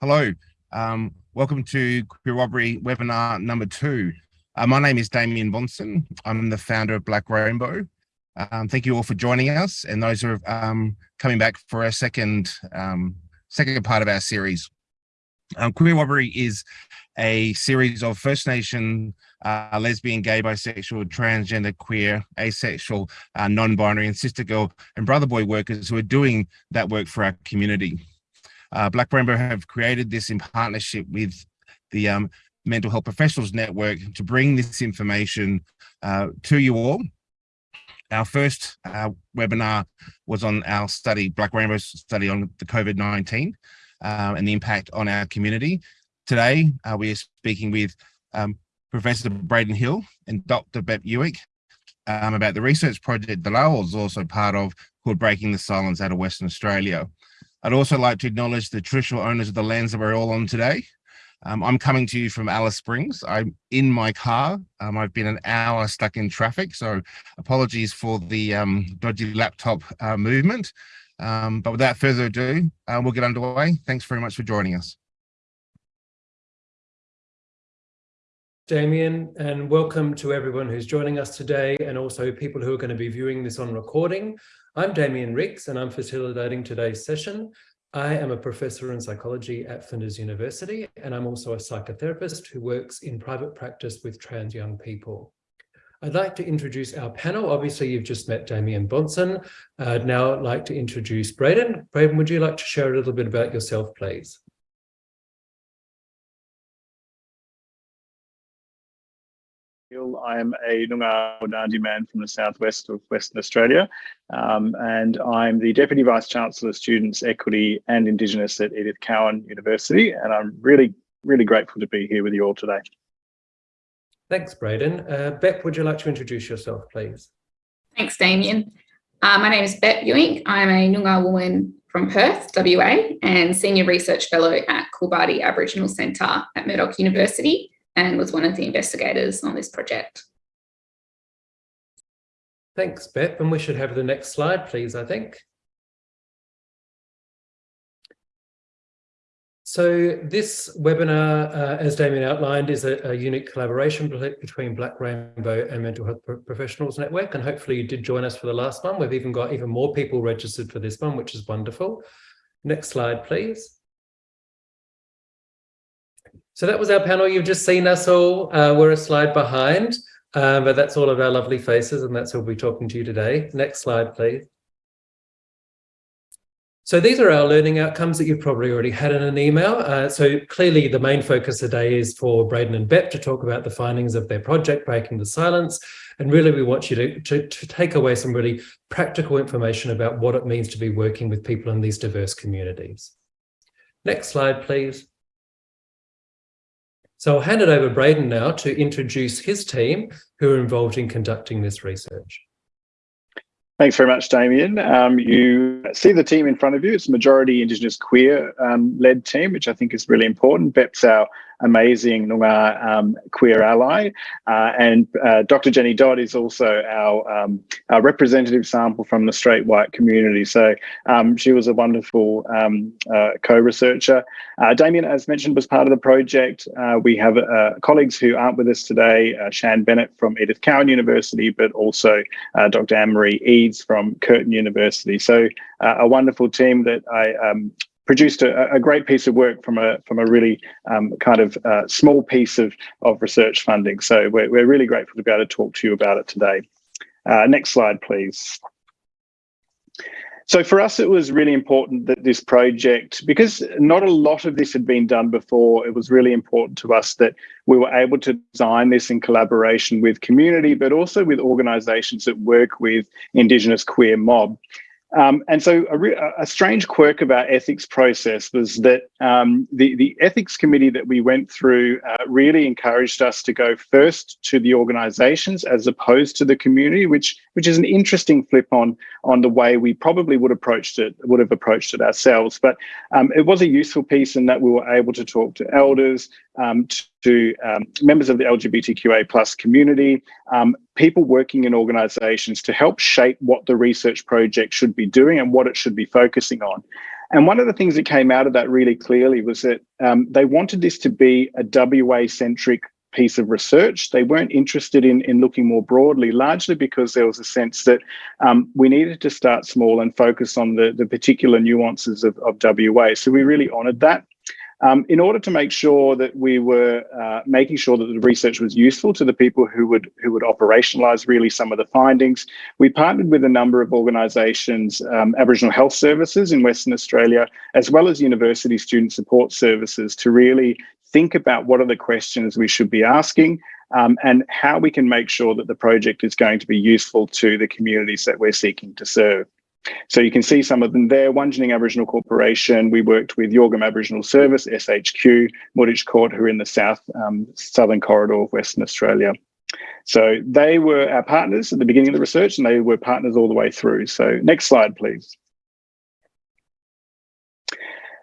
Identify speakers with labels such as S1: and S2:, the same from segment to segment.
S1: Hello, um, welcome to Queer Robbery webinar number two. Uh, my name is Damien Bonson. I'm the founder of Black Rainbow. Um, thank you all for joining us and those who are um, coming back for our second, um, second part of our series. Um, Queer Robbery is a series of First Nation, uh, lesbian, gay, bisexual, transgender, queer, asexual, uh, non-binary and sister girl and brother boy workers who are doing that work for our community. Uh, Black Rainbow have created this in partnership with the um, Mental Health Professionals Network to bring this information uh, to you all. Our first uh, webinar was on our study, Black Rainbow's study on the COVID-19 um, and the impact on our community. Today, uh, we are speaking with um, Professor Braden Hill and Dr. Bep Uink um, about the research project that I was also part of called Breaking the Silence out of Western Australia. I'd also like to acknowledge the traditional owners of the lands that we're all on today. Um, I'm coming to you from Alice Springs. I'm in my car. Um, I've been an hour stuck in traffic, so apologies for the um, dodgy laptop uh, movement. Um, but without further ado, uh, we'll get underway. Thanks very much for joining us.
S2: Damien, and welcome to everyone who's joining us today and also people who are going to be viewing this on recording. I'm Damien Riggs and I'm facilitating today's session. I am a professor in psychology at Flinders University and I'm also a psychotherapist who works in private practice with trans young people. I'd like to introduce our panel. Obviously, you've just met Damien Bonson. I'd now like to introduce Braden. Braden, would you like to share a little bit about yourself, please?
S3: I'm a Noongar Wadandi man from the southwest of Western Australia, um, and I'm the Deputy Vice Chancellor of Students, Equity and Indigenous at Edith Cowan University, and I'm really, really grateful to be here with you all today.
S2: Thanks, Braden. Uh, Bep, would you like to introduce yourself, please?
S4: Thanks, Damien. Uh, my name is Bep Uink. I'm a Noongar woman from Perth, WA, and Senior Research Fellow at Kulbardi Aboriginal Centre at Murdoch University and was one of the investigators on this project.
S2: Thanks, Beth. And we should have the next slide, please, I think. So this webinar, uh, as Damien outlined, is a, a, unique collaboration between Black Rainbow and Mental Health Professionals Network. And hopefully you did join us for the last one. We've even got even more people registered for this one, which is wonderful. Next slide, please. So that was our panel. You've just seen us all. Uh, we're a slide behind, uh, but that's all of our lovely faces, and that's who'll be talking to you today. Next slide, please. So these are our learning outcomes that you've probably already had in an email. Uh, so clearly the main focus today is for Braden and Bep to talk about the findings of their project, Breaking the Silence. And really we want you to, to, to take away some really practical information about what it means to be working with people in these diverse communities. Next slide, please. So I'll hand it over to Braden now to introduce his team who are involved in conducting this research.
S3: Thanks very much, Damien. Um, you see the team in front of you. It's a majority Indigenous queer um, led team, which I think is really important. Bep's our amazing Noongar um, queer ally. Uh, and uh, Dr. Jenny Dodd is also our, um, our, representative sample from the straight white community. So um, she was a wonderful um, uh, co-researcher. Uh, Damien, as mentioned, was part of the project. Uh, we have uh, colleagues who aren't with us today, Shan Bennett from Edith Cowan University, but also Dr. Anne-Marie Eades from Curtin University. So a wonderful team that I um, produced a, a, great piece of work from a from a really um, kind of uh, small piece of of research funding. So we're we're really grateful to be able to talk to you about it today. Uh, next slide, please. So for us, it was really important that this project, because not a lot of this had been done before, it was really important to us that we were able to design this in collaboration with community, but also with organisations that work with Indigenous queer mob. Um, and so a, a, strange quirk of our ethics process was that um, the, the ethics committee that we went through uh, really encouraged us to go first to the organizations as opposed to the community, which which is an interesting flip on on the way we probably would approached it would have approached it ourselves. But um, it was a useful piece in that we were able to talk to elders, um, to um, members of the LGBTQA plus community, um, people working in organizations to help shape what the research project should be doing and what it should be focusing on. And one of the things that came out of that really clearly was that um, they wanted this to be a WA centric piece of research. They weren't interested in, in looking more broadly, largely because there was a sense that um, we needed to start small and focus on the, the particular nuances of, of WA. So we really honoured that. Um, in order to make sure that we were uh, making sure that the research was useful to the people who would who would operationalise really some of the findings, we partnered with a number of organisations, um, Aboriginal Health Services in Western Australia, as well as University Student Support Services, to really think about what are the questions we should be asking um, and how we can make sure that the project is going to be useful to the communities that we're seeking to serve. So you can see some of them there. Wungening Aboriginal Corporation, we worked with Yorgum Aboriginal Service, SHQ, Moorditj Koort, who are in the south um, southern corridor of Western Australia. So they were our partners at the beginning of the research and they were partners all the way through. So next slide, please.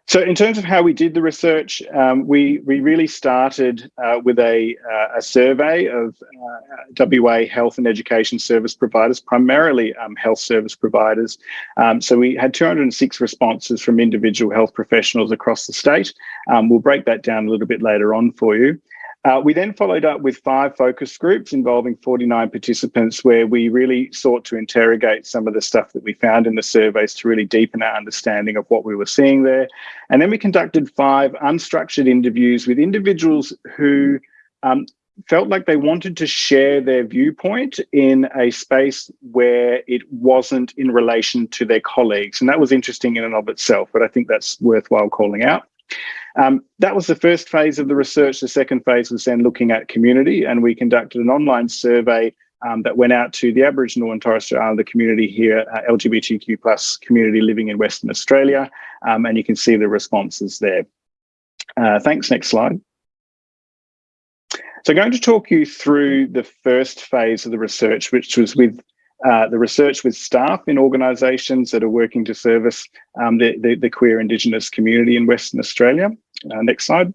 S3: So in terms of how we did the research, um, we, we really started uh, with a, uh, a survey of uh, WA health and education service providers, primarily um, health service providers. Um, so we had 206 responses from individual health professionals across the state. Um, we'll break that down a little bit later on for you. Uh, we then followed up with five focus groups involving 49 participants where we really sought to interrogate some of the stuff that we found in the surveys to really deepen our understanding of what we were seeing there. And then we conducted five unstructured interviews with individuals who um, felt like they wanted to share their viewpoint in a space where it wasn't in relation to their colleagues. And that was interesting in and of itself, but I think that's worthwhile calling out. Um, that was the first phase of the research. The second phase was then looking at community, and we conducted an online survey um, that went out to the Aboriginal and Torres Strait Islander community here, uh, LGBTQ plus community living in Western Australia, um, and you can see the responses there. Uh, thanks. Next slide. So I'm going to talk you through the first phase of the research, which was with uh, the research with staff in organisations that are working to service um, the, the, the, queer Indigenous community in Western Australia. Uh, next slide.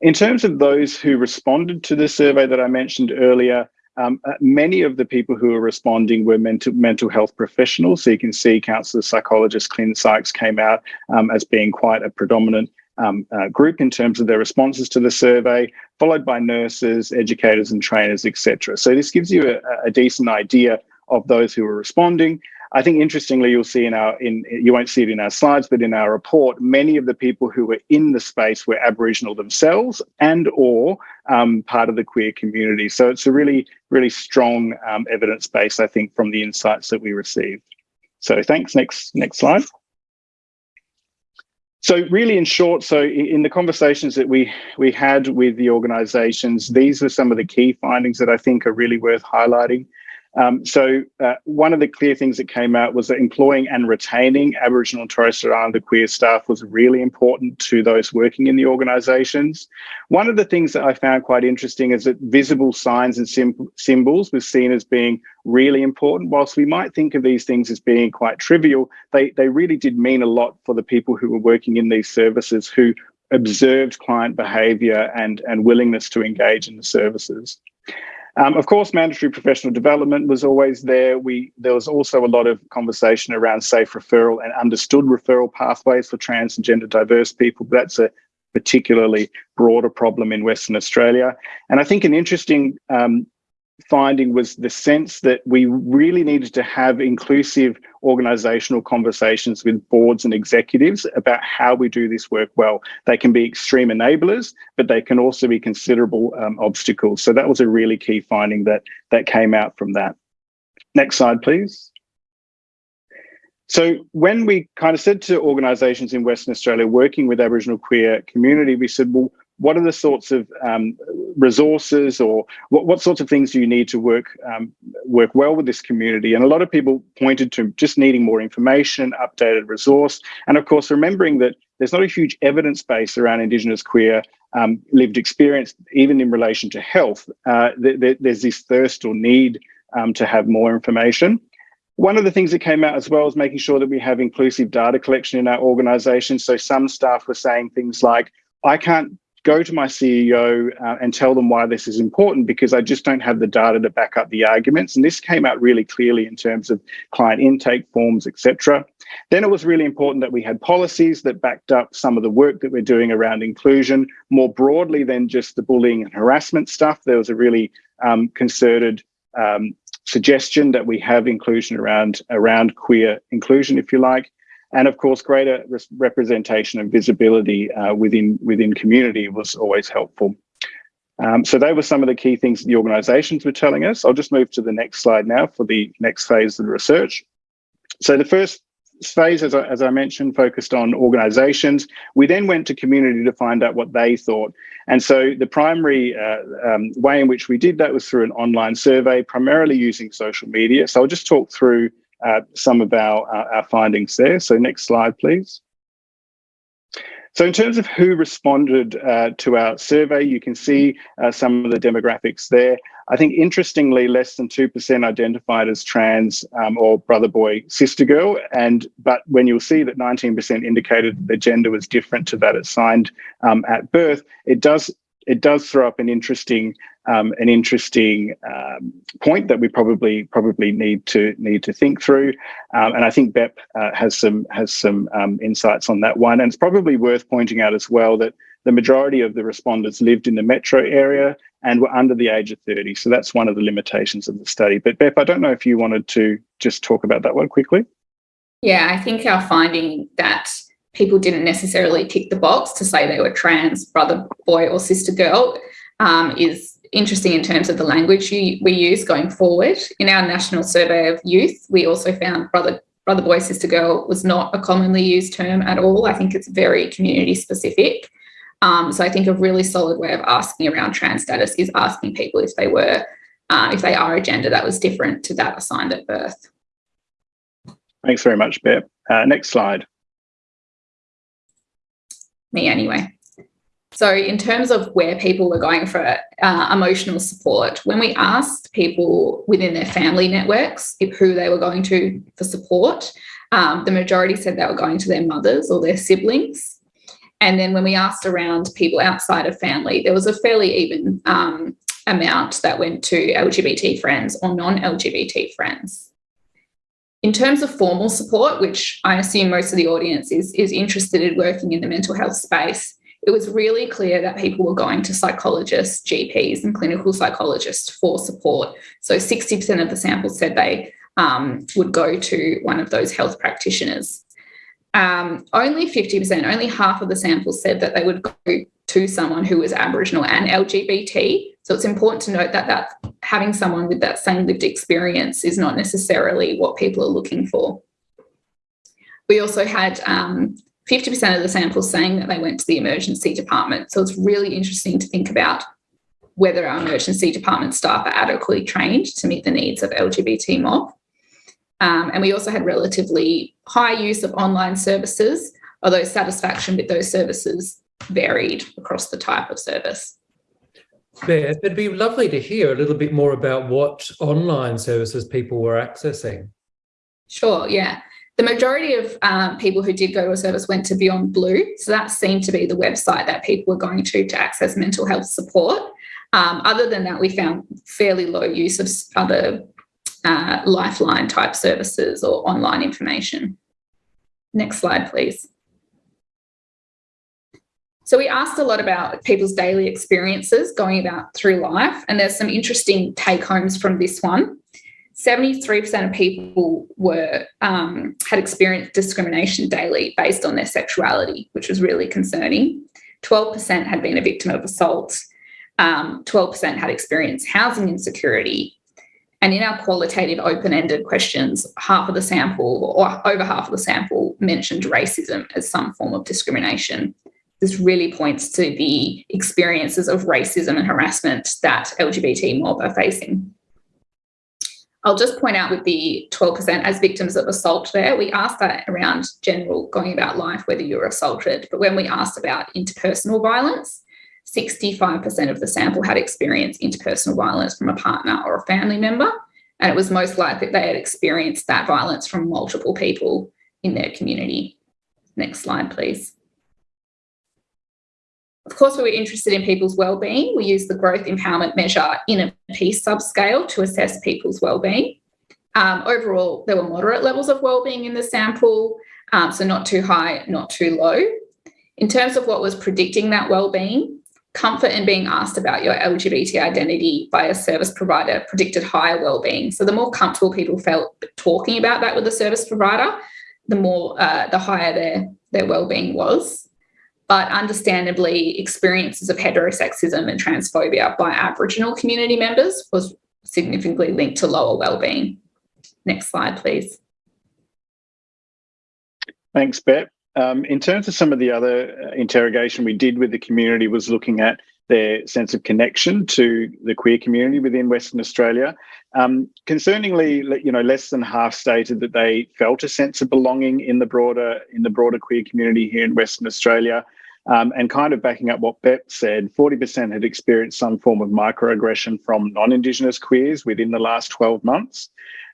S3: In terms of those who responded to the survey that I mentioned earlier, um, uh, many of the people who were responding were mental, mental health professionals. So you can see counsellors, psychologists, clin psychs came out um, as being quite a predominant um, uh, group in terms of their responses to the survey, followed by nurses, educators and trainers, etc. So this gives you a, a, decent idea of those who were responding. I think interestingly, you'll see in our, in you won't see it in our slides, but in our report, many of the people who were in the space were Aboriginal themselves and or um, part of the queer community. So it's a really, really strong um, evidence base, I think, from the insights that we received. So thanks. Next, next slide. So really in short, so in the conversations that we we had with the organizations, these are some of the key findings that I think are really worth highlighting. Um, so uh, one of the clear things that came out was that employing and retaining Aboriginal and Torres Strait Islander queer staff was really important to those working in the organisations. One of the things that I found quite interesting is that visible signs and symbols was seen as being really important. Whilst we might think of these things as being quite trivial, they, they really did mean a lot for the people who were working in these services who observed client behaviour and, and willingness to engage in the services. Um, of course, mandatory professional development was always there. We there was also a lot of conversation around safe referral and understood referral pathways for trans and gender diverse people. But that's a particularly broader problem in Western Australia. And I think an interesting um, finding was the sense that we really needed to have inclusive organizational conversations with boards and executives about how we do this work well. They can be extreme enablers, but they can also be considerable um, obstacles. So that was a really key finding that, that came out from that. Next slide, please. So when we kind of said to organisations in Western Australia working with Aboriginal queer community, we said, well, what are the sorts of um, resources or what, what sorts of things do you need to work um, work well with this community? And a lot of people pointed to just needing more information, updated resource, and of course remembering that there's not a huge evidence base around Indigenous queer um, lived experience, even in relation to health. Uh, th th there's this thirst or need um, to have more information. One of the things that came out as well is making sure that we have inclusive data collection in our organization. So some staff were saying things like, I can't go to my CEO uh, and tell them why this is important because I just don't have the data to back up the arguments. And this came out really clearly in terms of client intake forms, etc. Then it was really important that we had policies that backed up some of the work that we're doing around inclusion more broadly than just the bullying and harassment stuff. There was a really um, concerted um, suggestion that we have inclusion around around queer inclusion, if you like, and of course, greater representation and visibility uh, within within community was always helpful. Um, so they were some of the key things the organisations were telling us. I'll just move to the next slide now for the next phase of the research. So the first phase, as I, as I mentioned, focused on organisations. We then went to community to find out what they thought. And so the primary uh, um, way in which we did that was through an online survey, primarily using social media. So I'll just talk through uh, some of our, our, findings there. So next slide, please. So in terms of who responded uh, to our survey, you can see uh, some of the demographics there. I think interestingly, less than 2% identified as trans um, or brother boy, sister girl. And but when you'll see that 19% indicated their gender was different to that assigned um, at birth, it does it does throw up an interesting um, an interesting um, point that we probably probably need to need to think through. Um, and I think Bep uh, has some has some um, insights on that one. And it's probably worth pointing out as well that the majority of the respondents lived in the metro area and were under the age of 30. So that's one of the limitations of the study. But Bep, I don't know if you wanted to just talk about that one quickly.
S4: Yeah, I think our finding that people didn't necessarily tick the box to say they were trans, brother, boy, or sister girl um, is interesting in terms of the language you, we use going forward. In our national survey of youth, we also found brother, brother, boy, sister, girl was not a commonly used term at all. I think it's very community specific. Um, so I think a really solid way of asking around trans status is asking people if they were, uh, if they are a gender that was different to that assigned at birth.
S3: Thanks very much, Bep. Uh, next slide.
S4: Me anyway. So in terms of where people were going for uh, emotional support, when we asked people within their family networks who they were going to for support, um, the majority said they were going to their mothers or their siblings. And then when we asked around people outside of family, there was a fairly even um, amount that went to LGBT friends or non-LGBT friends. In terms of formal support, which I assume most of the audience is, is interested in working in the mental health space, it was really clear that people were going to psychologists, GPs, and clinical psychologists for support. So 60% of the samples said they um, would go to one of those health practitioners. Um, only 50%, only half of the samples said that they would go to someone who was Aboriginal and LGBT. So it's important to note that, that having someone with that same lived experience is not necessarily what people are looking for. We also had um, 50% of the samples saying that they went to the emergency department. So it's really interesting to think about whether our emergency department staff are adequately trained to meet the needs of LGBT mob. Um, and we also had relatively high use of online services, although satisfaction with those services varied across the type of service.
S2: Beth, it'd be lovely to hear a little bit more about what online services people were accessing.
S4: Sure, yeah. The majority of um, people who did go to a service went to Beyond Blue. So that seemed to be the website that people were going to to access mental health support. Um, other than that, we found fairly low use of other uh, lifeline type services or online information. Next slide, please. So we asked a lot about people's daily experiences going about through life, and there's some interesting take homes from this one. 73% of people were um, had experienced discrimination daily based on their sexuality, which was really concerning. 12% had been a victim of assault. 12% um, had experienced housing insecurity. And in our qualitative open-ended questions, half of the sample or over half of the sample mentioned racism as some form of discrimination. This really points to the experiences of racism and harassment that LGBT mob are facing. I'll just point out with the 12% as victims of assault there, we asked that around general going about life, whether you were assaulted. But when we asked about interpersonal violence, 65% of the sample had experienced interpersonal violence from a partner or a family member. And it was most likely they had experienced that violence from multiple people in their community. Next slide, please. Of course, we were interested in people's well-being. We used the growth empowerment measure in a peace subscale to assess people's well-being. Um, overall, there were moderate levels of well-being in the sample, um, so not too high, not too low. In terms of what was predicting that well-being, comfort in being asked about your LGBT identity by a service provider predicted higher well-being. So the more comfortable people felt talking about that with the service provider, the more uh, the higher their their well-being was. But understandably, experiences of heterosexism and transphobia by Aboriginal community members was significantly linked to lower well-being. Next slide, please.
S3: Thanks, Bet. Um, in terms of some of the other uh, interrogation we did with the community was looking at their sense of connection to the queer community within Western Australia. Um, concerningly, you know, less than half stated that they felt a sense of belonging in the broader in the broader queer community here in Western Australia. Um, and kind of backing up what Bep said, 40% had experienced some form of microaggression from non-Indigenous queers within the last 12 months.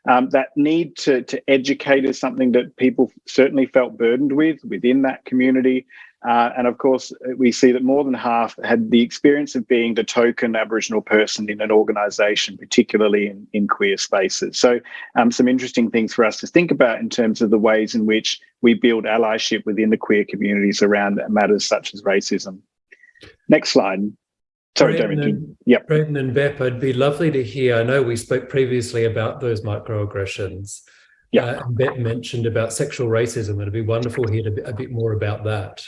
S3: Um, that need to, to educate is something that people certainly felt burdened with within that community. Uh, and of course, we see that more than half had the experience of being the token Aboriginal person in an organisation, particularly in, in queer spaces. So, um, some interesting things for us to think about in terms of the ways in which we build allyship within the queer communities around matters such as racism. Next slide. Sorry, David. Yep.
S2: Brendan and Bep, it'd be lovely to hear. I know we spoke previously about those microaggressions.
S3: Yeah.
S2: Uh, Bep mentioned about sexual racism. It'd be wonderful to hear a bit more about that.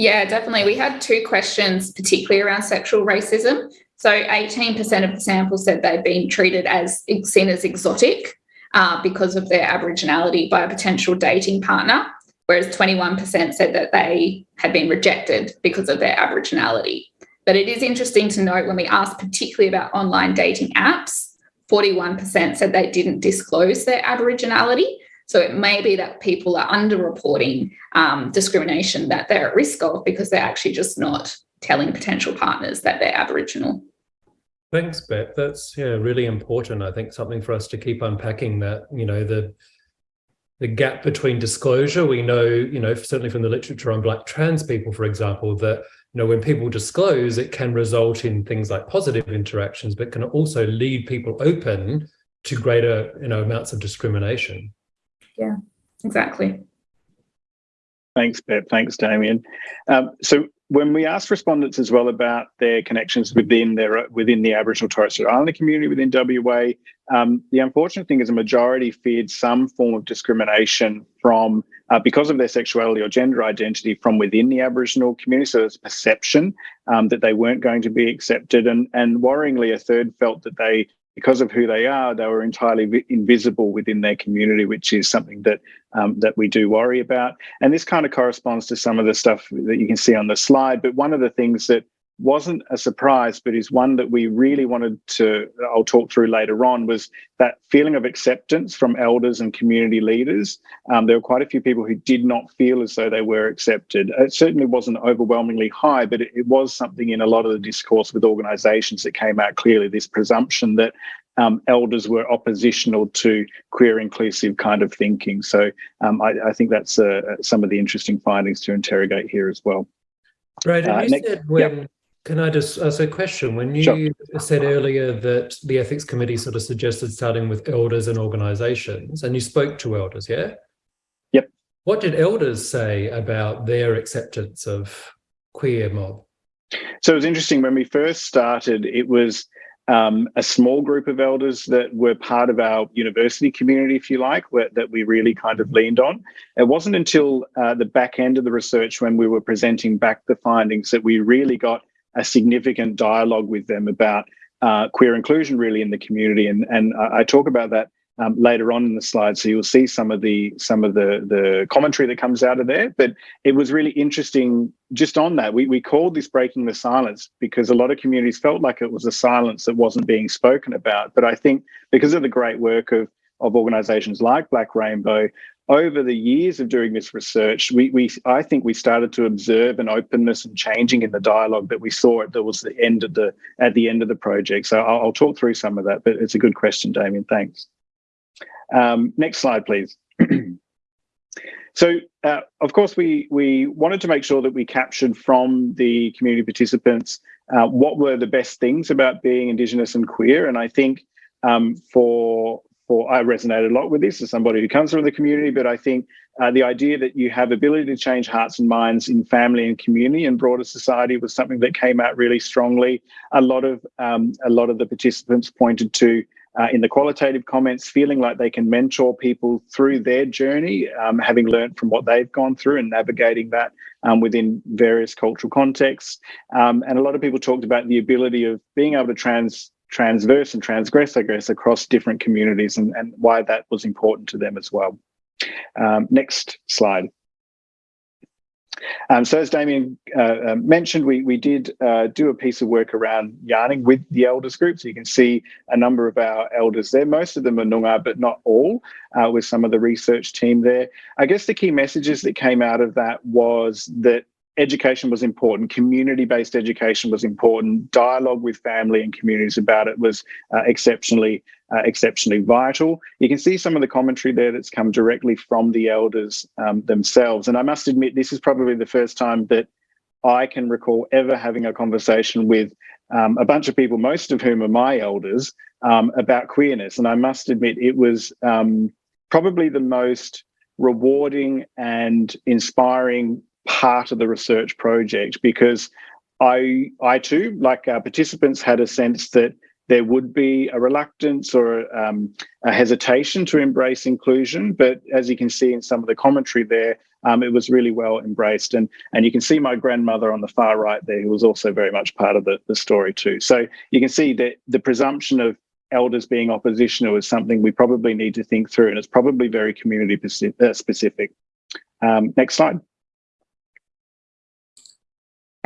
S4: Yeah, definitely. We had two questions, particularly around sexual racism. So 18% of the sample said they'd been treated as seen as exotic uh, because of their Aboriginality by a potential dating partner, whereas 21% said that they had been rejected because of their Aboriginality. But it is interesting to note when we asked particularly about online dating apps, 41% said they didn't disclose their Aboriginality. So it may be that people are underreporting um, discrimination that they're at risk of because they're actually just not telling potential partners that they're Aboriginal.
S2: Thanks, Beth. That's yeah, really important. I think something for us to keep unpacking that, you know, the the gap between disclosure. We know, you know, certainly from the literature on Black trans people, for example, that you know, when people disclose, it can result in things like positive interactions, but can also leave people open to greater, you know, amounts of discrimination.
S4: Yeah, exactly.
S3: Thanks, Beth. Thanks, Damien. Um, so when we asked respondents as well about their connections within their within the Aboriginal Torres Strait Islander community within WA, um, the unfortunate thing is a majority feared some form of discrimination from uh, because of their sexuality or gender identity from within the Aboriginal community. So there's perception um, that they weren't going to be accepted, and and worryingly, a third felt that they because of who they are, they were entirely invisible within their community, which is something that um, that we do worry about. And this kind of corresponds to some of the stuff that you can see on the slide. But one of the things that wasn't a surprise, but is one that we really wanted to, I'll talk through later on, was that feeling of acceptance from elders and community leaders. Um, there were quite a few people who did not feel as though they were accepted. It certainly wasn't overwhelmingly high, but it, it was something in a lot of the discourse with organisations that came out clearly this presumption that um, elders were oppositional to queer inclusive kind of thinking. So um, I, I, think that's uh, some of the interesting findings to interrogate here as well.
S2: Right. And uh, you next, said when yep. Can I just ask a question? When you sure. said earlier that the ethics committee sort of suggested starting with elders and organizations, and you spoke to elders, yeah?
S3: Yep.
S2: What did elders say about their acceptance of queer mob?
S3: So it was interesting when we first started, it was um, a small group of elders that were part of our university community, if you like, where, that we really kind of leaned on. It wasn't until uh, the back end of the research when we were presenting back the findings that we really got a significant dialogue with them about uh, queer inclusion really in the community. And, and I talk about that um, later on in the slide. So you'll see some of the some of the the commentary that comes out of there. But it was really interesting just on that. We we called this breaking the silence because a lot of communities felt like it was a silence that wasn't being spoken about. But I think because of the great work of of organizations like Black Rainbow, over the years of doing this research, we, we I think we started to observe an openness and changing in the dialogue that we saw at that was the end of the at the end of the project. So I'll, I'll talk through some of that, but it's a good question, Damien. Thanks. Um, next slide, please. so, uh, of course, we we wanted to make sure that we captured from the community participants uh, what were the best things about being Indigenous and queer. And I think um, for for I resonated a lot with this as somebody who comes from the community, but I think uh, the idea that you have ability to change hearts and minds in family and community and broader society was something that came out really strongly. A lot of um, a lot of the participants pointed to uh, in the qualitative comments, feeling like they can mentor people through their journey, um, having learned from what they've gone through and navigating that um, within various cultural contexts. Um, and a lot of people talked about the ability of being able to trans transverse and transgress, I guess, across different communities and, and why that was important to them as well. Um, next slide. Um, so as Damien uh, uh, mentioned, we, we did uh, do a piece of work around yarning with the elders group. So you can see a number of our elders there. Most of them are Noongar, but not all, uh, with some of the research team there. I guess the key messages that came out of that was that education was important, community-based education was important, dialogue with family and communities about it was uh, exceptionally, uh, exceptionally vital. You can see some of the commentary there that's come directly from the elders um, themselves. And I must admit, this is probably the first time that I can recall ever having a conversation with um, a bunch of people, most of whom are my elders, um, about queerness. And I must admit, it was um, probably the most rewarding and inspiring part of the research project because I, I too, like our participants, had a sense that there would be a reluctance or um, a hesitation to embrace inclusion. But as you can see in some of the commentary there, um, it was really well embraced. And, and you can see my grandmother on the far right there, who was also very much part of the, the story too. So you can see that the presumption of elders being oppositional is something we probably need to think through, and it's probably very community uh, specific. Um, next slide.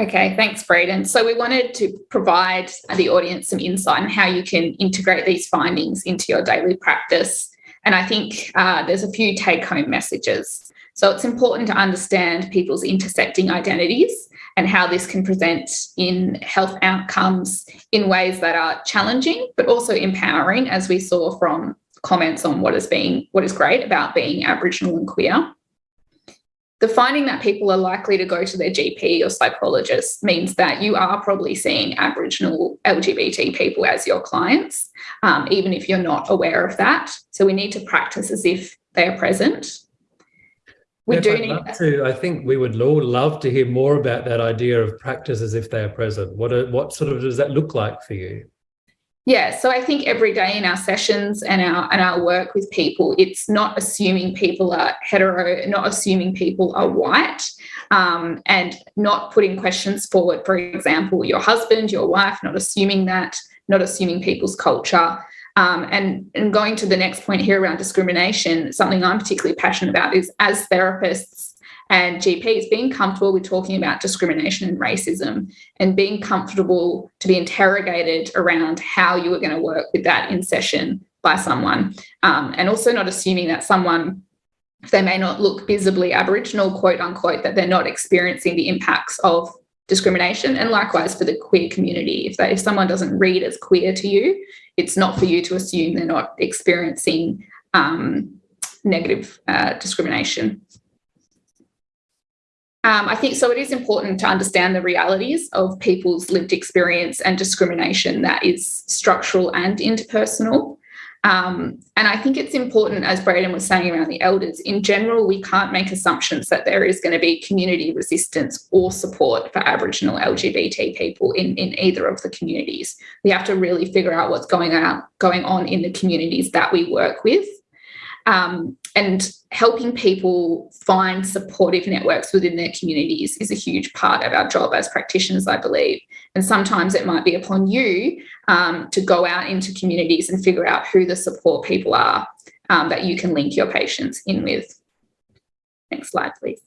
S4: Okay, thanks, Braden. So we wanted to provide the audience some insight on how you can integrate these findings into your daily practice. And I think uh, there's a few take-home messages. So it's important to understand people's intersecting identities and how this can present in health outcomes in ways that are challenging, but also empowering, as we saw from comments on what is being what is great about being Aboriginal and queer. The finding that people are likely to go to their GP or psychologist means that you are probably seeing Aboriginal LGBT people as your clients, um, even if you're not aware of that. So we need to practice as if they are present. We do need
S2: to. I think we would all love to hear more about that idea of practice as if they are present. What are, what sort of does that look like for you?
S4: Yeah, so I think every day in our sessions and our and our work with people, it's not assuming people are hetero, not assuming people are white, um, and not putting questions forward. For example, your husband, your wife, not assuming that, not assuming people's culture. Um, and, and going to the next point here around discrimination, something I'm particularly passionate about is as therapists and GPs being comfortable with talking about discrimination and racism and being comfortable to be interrogated around how you are going to work with that in session by someone. Um, and also not assuming that someone, if they may not look visibly Aboriginal, quote unquote, that they're not experiencing the impacts of discrimination and likewise for the queer community if, they, if someone doesn't read as queer to you it's not for you to assume they're not experiencing um, negative uh, discrimination um, I think so. It is important to understand the realities of people's lived experience and discrimination that is structural and interpersonal. Um, and I think it's important, as Braden was saying around the elders, in general, we can't make assumptions that there is going to be community resistance or support for Aboriginal LGBT people in, in either of the communities. We have to really figure out what's going on, going on in the communities that we work with um, and helping people find supportive networks within their communities is a huge part of our job as practitioners, I believe. And sometimes it might be upon you um, to go out into communities and figure out who the support people are um, that you can link your patients in with. Next slide, please.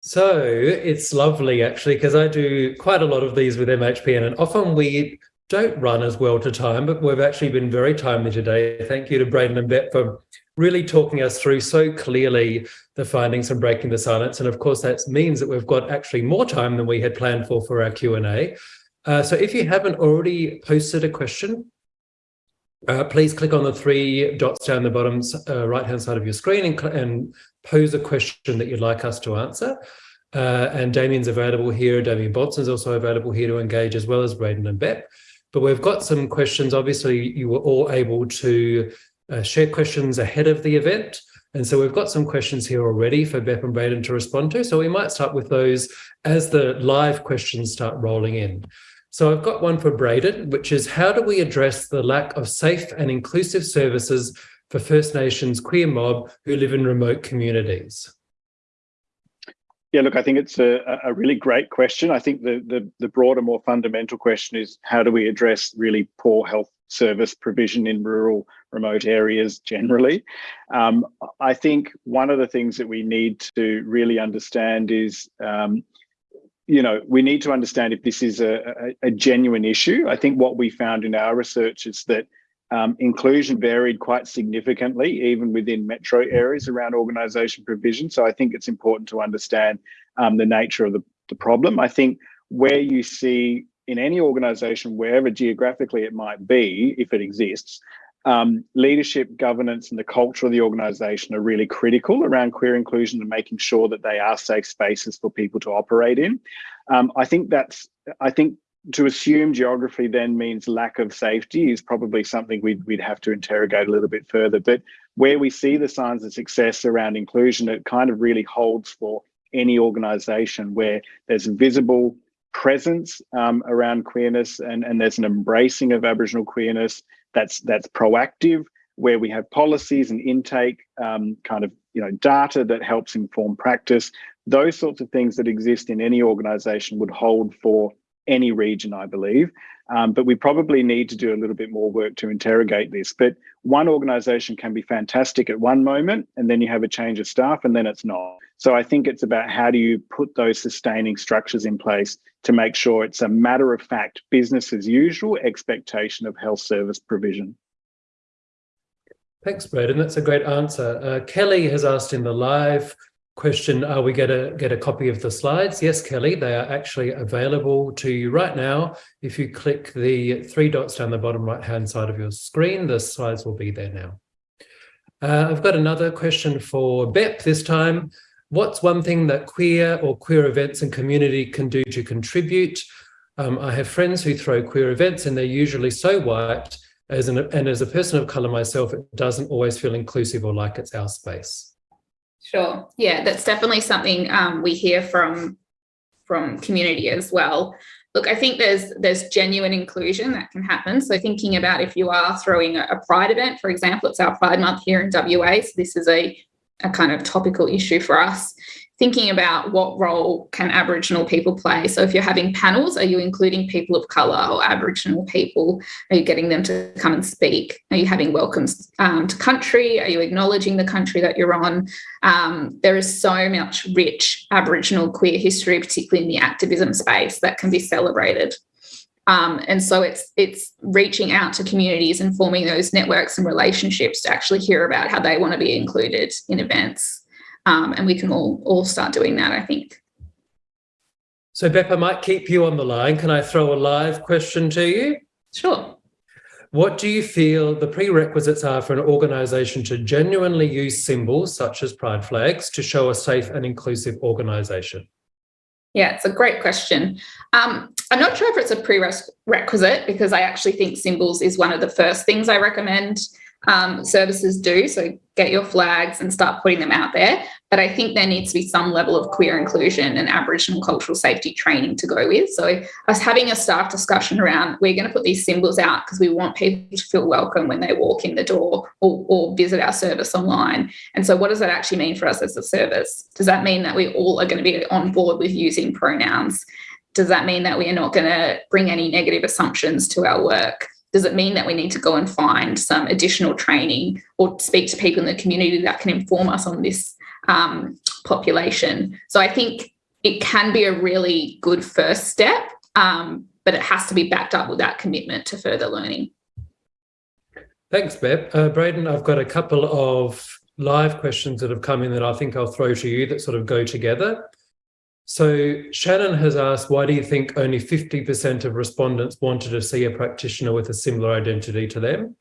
S2: So it's lovely actually, because I do quite a lot of these with MHPN and often we don't run as well to time, but we've actually been very timely today. Thank you to Braden and Bet for really talking us through so clearly the findings and breaking the silence. And of course, that means that we've got actually more time than we had planned for for our Q&A. Uh, so if you haven't already posted a question, uh, please click on the three dots down the bottom uh, right-hand side of your screen and, and, pose a question that you'd like us to answer. Uh, and Damien's available here. Damien is also available here to engage as well as Braden and Bep. But we've got some questions. Obviously, you were all able to uh, share questions ahead of the event. And so we've got some questions here already for Bep and Braden to respond to. So we might start with those as the live questions start rolling in. So I've got one for Braden, which is how do we address the lack of safe and inclusive services for First Nations queer mob who live in remote communities?
S3: Yeah, look, I think it's a, a really great question. I think the, the, the broader, more fundamental question is how do we address really poor health service provision in rural, remote areas generally? Um, I think one of the things that we need to really understand is um, you know, we need to understand if this is a, a, a, genuine issue. I think what we found in our research is that um, inclusion varied quite significantly, even within metro areas around organisation provision. So I think it's important to understand um, the nature of the, the problem. I think where you see in any organisation, wherever geographically it might be, if it exists, um, leadership, governance, and the culture of the organisation are really critical around queer inclusion and making sure that they are safe spaces for people to operate in. Um, I think that's, I think to assume geography then means lack of safety is probably something we'd, we'd have to interrogate a little bit further. But where we see the signs of success around inclusion, it kind of really holds for any organisation where there's visible presence um, around queerness and, and there's an embracing of Aboriginal queerness that's that's proactive, where we have policies and intake um, kind of you know data that helps inform practice. Those sorts of things that exist in any organisation would hold for any region, I believe. Um, but we probably need to do a little bit more work to interrogate this. But one organisation can be fantastic at one moment, and then you have a change of staff, and then it's not. So I think it's about how do you put those sustaining structures in place to make sure it's a matter of fact, business as usual expectation of health service provision.
S2: Thanks, Braden. That's a great answer. Uh, Kelly has asked in the live question, are we going to get a copy of the slides? Yes, Kelly, they are actually available to you right now. If you click the three dots down the bottom right-hand side of your screen, the slides will be there now. Uh, I've got another question for Bep this time. What's one thing that queer or queer events and community can do to contribute? Um, I have friends who throw queer events and they're usually so white as an, and as a person of colour myself, it doesn't always feel inclusive or like it's our space.
S4: Sure. Yeah, that's definitely something um, we hear from from community as well. Look, I think there's there's genuine inclusion that can happen. So thinking about if you are throwing a, a Pride event, for example, it's our Pride Month here in WA. So this is a a kind of topical issue for us thinking about what role can Aboriginal people play. So if you're having panels, are you including people of colour or Aboriginal people? Are you getting them to come and speak? Are you having welcomes um, to country? Are you acknowledging the country that you're on? Um, there is so much rich Aboriginal queer history, particularly in the activism space, that can be celebrated. Um, and so it's it's reaching out to communities and forming those networks and relationships to actually hear about how they want to be included in events. Um, and we can all all start doing that, I think.
S2: So Bep, I might keep you on the line. Can I throw a live question to you?
S4: Sure.
S2: What do you feel the prerequisites are for an organisation to genuinely use symbols such as pride flags to show a safe and inclusive organisation?
S4: Yeah, it's a great question. Um, I'm not sure if it's a prerequisite because I actually think symbols is one of the first things I recommend um, services do. So get your flags and start putting them out there. But I think there needs to be some level of queer inclusion and Aboriginal cultural safety training to go with. So I was having a staff discussion around we're going to put these symbols out because we want people to feel welcome when they walk in the door or, or visit our service online. And so what does that actually mean for us as a service? Does that mean that we all are going to be on board with using pronouns? Does that mean that we are not going to bring any negative assumptions to our work? Does it mean that we need to go and find some additional training or speak to people in the community that can inform us on this um, population? So I think it can be a really good first step, um, but it has to be backed up with that commitment to further learning.
S2: Thanks, Bep. Uh, Braden, I've got a couple of live questions that have come in that I think I'll throw to you that sort of go together. So Shannon has asked, why do you think only 50% of respondents wanted to see a practitioner with a similar identity to them?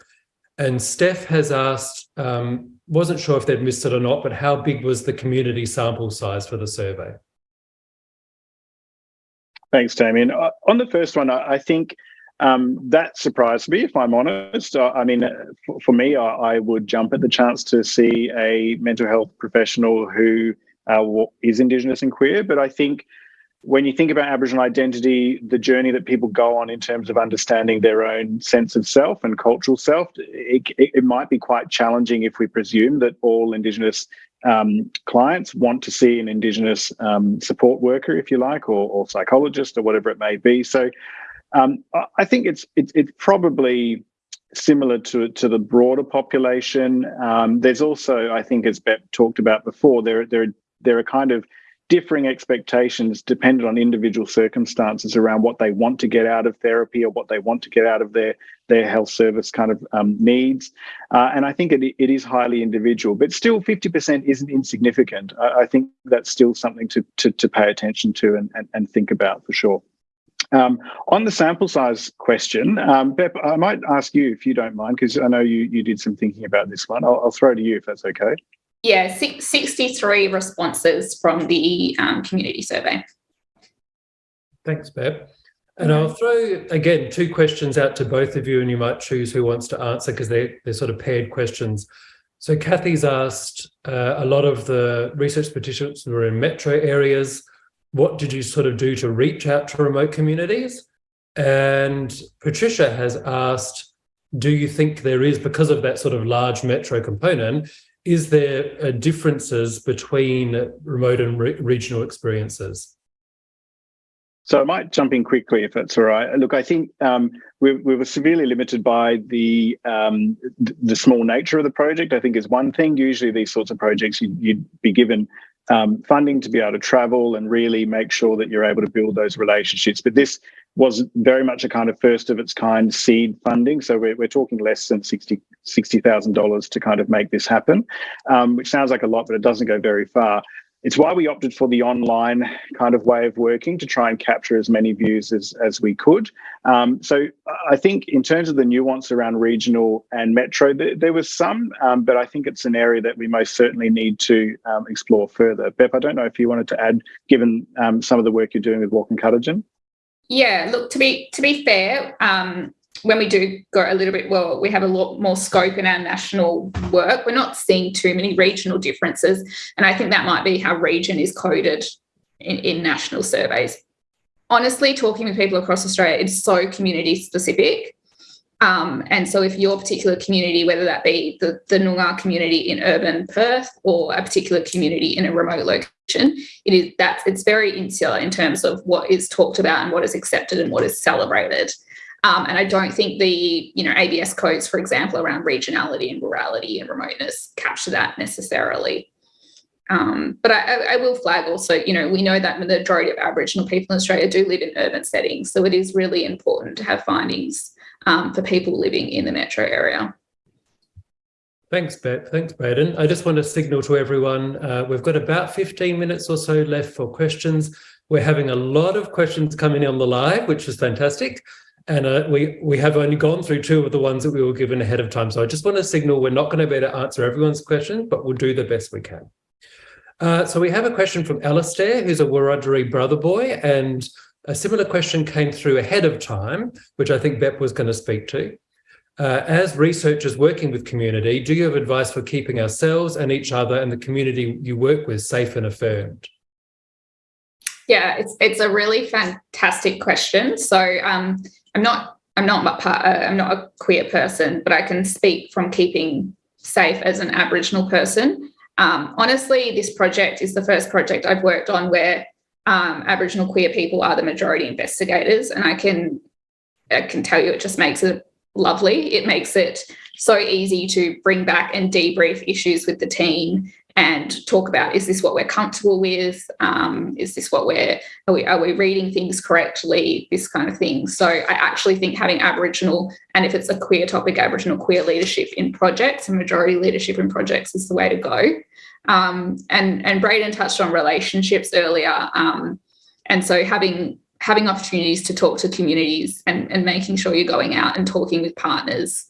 S2: And Steph has asked, um, wasn't sure if they'd missed it or not, but how big was the community sample size for the survey?
S3: Thanks, Damien. Uh, on the first one, I, I think um, that surprised me, if I'm honest. Uh, I mean, for, for me, I, I, would jump at the chance to see a mental health professional who uh, is Indigenous and queer. But I think when you think about Aboriginal identity, the journey that people go on in terms of understanding their own sense of self and cultural self, it, it, it might be quite challenging if we presume that all Indigenous um, clients want to see an Indigenous um, support worker, if you like, or, or, psychologist or whatever it may be. So um, I think it's, it's, it's probably similar to to the broader population. Um, there's also, I think, as Bep talked about before, there there there are kind of differing expectations dependent on individual circumstances around what they want to get out of therapy or what they want to get out of their their health service kind of um, needs. Uh, and I think it, it is highly individual, but still 50% isn't insignificant. I, I think that's still something to, to, to pay attention to and, and, and think about for sure. Um, on the sample size question, um, Bep, I might ask you if you don't mind, because I know you, you did some thinking about this one. I'll, I'll throw to you if that's okay.
S4: Yeah, 63 responses from the um, community survey.
S2: Thanks, Bep. And I'll throw, again, two questions out to both of you, and you might choose who wants to answer because they're, they're sort of paired questions. So Kathy's asked uh, a lot of the research petitions were in metro areas. What did you sort of do to reach out to remote communities? And Patricia has asked, do you think there is, because of that sort of large metro component, is there uh, differences between remote and re regional experiences?
S3: So I might jump in quickly if that's all right. Look, I think um, we, we, were severely limited by the um, the small nature of the project. I think is one thing. Usually, these sorts of projects you, would be given um, funding to be able to travel and really make sure that you're able to build those relationships. But this was very much a kind of first of its kind seed funding. So we're, we're talking less than $60,000 to kind of make this happen, um, which sounds like a lot, but it doesn't go very far. It's why we opted for the online kind of way of working to try and capture as many views as, as we could. Um, so I think in terms of the nuance around regional and metro, there, there was some, um, but I think it's an area that we most certainly need to um, explore further. Bep, I don't know if you wanted to add, given um, some of the work you're doing with Walk and Cutagen.
S4: Yeah, look, to be to be fair, um, when we do go a little bit, well, we have a lot more scope in our national work. We're not seeing too many regional differences. And I think that might be how region is coded in, in national surveys. Honestly, talking with people across Australia, it's so community specific. Um, and so if your particular community, whether that be the, the Noongar community in urban Perth or a particular community in a remote location, it is that's it's very insular in terms of what is talked about and what is accepted and what is celebrated. Um, and I don't think the you know ABS codes, for example, around regionality and rurality and remoteness capture that necessarily. Um, but I, I, will flag also, you know, we know that the majority of Aboriginal people in Australia do live in urban settings. So it is really important to have findings um, for people living in the metro area.
S2: Thanks, Bep. Thanks, Braden. I just want to signal to everyone, uh, we've got about 15 minutes or so left for questions. We're having a lot of questions coming in on the live, which is fantastic. And uh, we, we have only gone through two of the ones that we were given ahead of time. So I just want to signal we're not going to be able to answer everyone's question, but we'll do the best we can. Uh, so we have a question from Alastair, who's a Wiradjuri brother boy, and a similar question came through ahead of time, which I think Bep was going to speak to. Uh, as researchers working with community, do you have advice for keeping ourselves and each other and the community you work with safe and affirmed?
S4: Yeah, it's it's a really fantastic question. So um, I'm not I'm not part, uh, I'm not a queer person, but I can speak from keeping safe as an Aboriginal person. Um, honestly, this project is the first project I've worked on where um, Aboriginal queer people are the majority investigators, and I can I can tell you it just makes it lovely. It makes it so easy to bring back and debrief issues with the team and talk about is this what we're comfortable with? Um, is this what we're are we, are we reading things correctly? This kind of thing. So i actually think having aboriginal and if it's a queer topic aboriginal queer leadership in projects and majority leadership in projects is the way to go. Um, and and Braden touched on relationships earlier, um, and so having having opportunities to talk to communities and, and making sure you're going out and talking with partners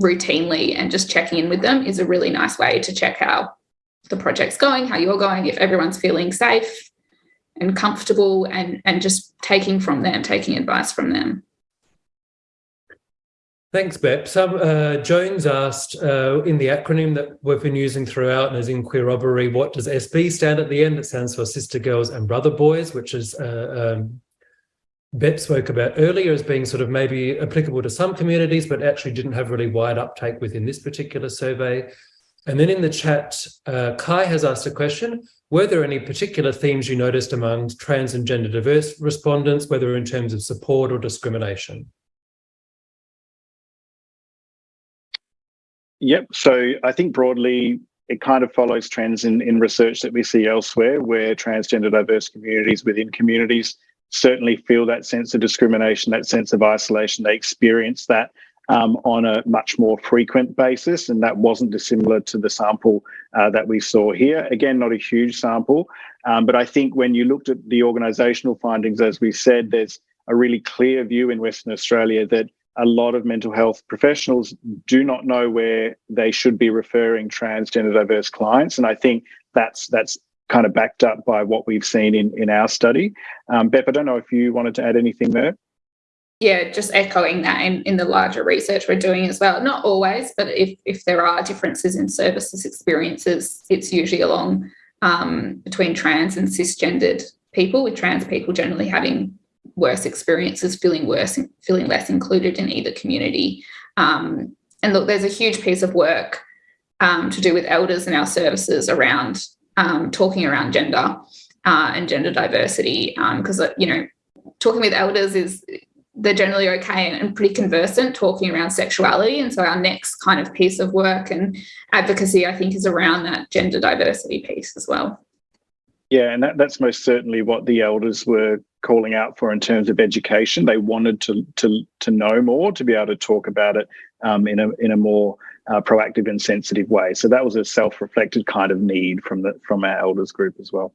S4: routinely and just checking in with them is a really nice way to check how the project's going, how you're going, if everyone's feeling safe and comfortable and, and just taking from them, taking advice from them.
S2: Thanks, Bep. Some, uh, Jones asked uh, in the acronym that we've been using throughout and is in Queer Robbery, what does SB stand at the end? It stands for Sister Girls and Brother Boys, which is uh, um, Bep spoke about earlier as being sort of maybe applicable to some communities, but actually didn't have really wide uptake within this particular survey. And then in the chat, uh, Kai has asked a question. Were there any particular themes you noticed among trans and gender diverse respondents, whether in terms of support or discrimination?
S3: Yep. So I think broadly, it kind of follows trends in, in research that we see elsewhere, where transgender diverse communities within communities certainly feel that sense of discrimination, that sense of isolation. They experience that um, on a much more frequent basis, and that wasn't dissimilar to the sample uh, that we saw here. Again, not a huge sample, um, but I think when you looked at the organisational findings, as we said, there's a really clear view in Western Australia that a lot of mental health professionals do not know where they should be referring transgender diverse clients, and I think that's that's kind of backed up by what we've seen in in our study. Um, I don't know if you wanted to add anything there
S4: yeah, just echoing that in, in the larger research we're doing as well. Not always, but if, if there are differences in services experiences, it's usually along um, between trans and cisgendered people, with trans people generally having worse experiences, feeling worse, feeling less included in either community. Um, and look, there's a huge piece of work um, to do with elders and our services around um, talking around gender uh, and gender diversity, because, um, you know, talking with elders is they're generally okay and pretty conversant talking around sexuality. And so our next kind of piece of work and advocacy, I think, is around that gender diversity piece as well.
S3: Yeah, and that, that's most certainly what the elders were calling out for in terms of education. They wanted to to to know more, to be able to talk about it um, in a in a more uh, proactive and sensitive way. So that was a self-reflected kind of need from the from our elders group as well.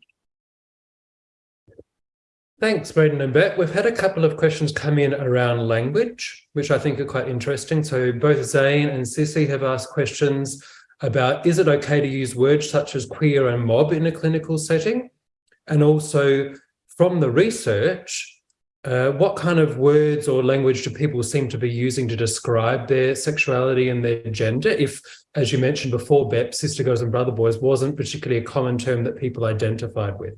S2: Thanks, Braden and Bep. We've had a couple of questions come in around language, which I think are quite interesting. So both Zane and Sissy have asked questions about, is it okay to use words such as queer and mob in a clinical setting? And also from the research, uh, what kind of words or language do people seem to be using to describe their sexuality and their gender? If, as you mentioned before, Bep, sister girls and brother boys wasn't particularly a common term that people identified with.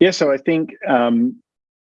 S3: Yeah, so I think um,